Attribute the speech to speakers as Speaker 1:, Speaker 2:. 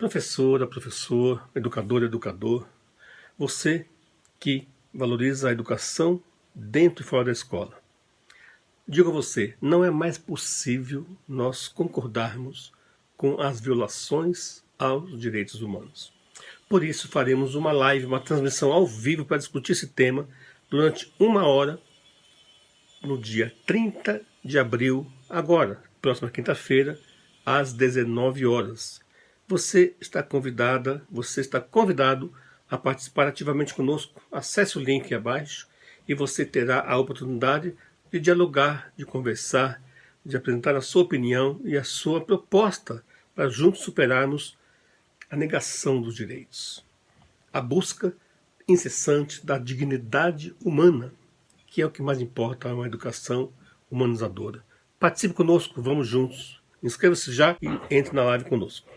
Speaker 1: Professora, professor, educador, educador, você que valoriza a educação dentro e fora da escola. Digo a você, não é mais possível nós concordarmos com as violações aos direitos humanos. Por isso faremos uma live, uma transmissão ao vivo para discutir esse tema durante uma hora no dia 30 de abril, agora, próxima quinta-feira, às 19 horas. Você está convidada, você está convidado a participar ativamente conosco. Acesse o link abaixo e você terá a oportunidade de dialogar, de conversar, de apresentar a sua opinião e a sua proposta para juntos superarmos a negação dos direitos. A busca incessante da dignidade humana, que é o que mais importa a uma educação humanizadora. Participe conosco, vamos juntos. Inscreva-se já e entre na live conosco.